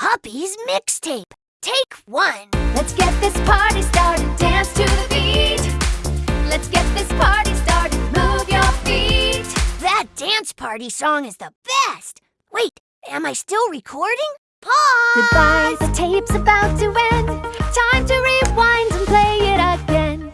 Puppies mixtape. Take one. Let's get this party started. Dance to the beat. Let's get this party started. Move your feet. That dance party song is the best. Wait, am I still recording? Pause. Goodbye, the tape's about to end. Time to rewind and play it again.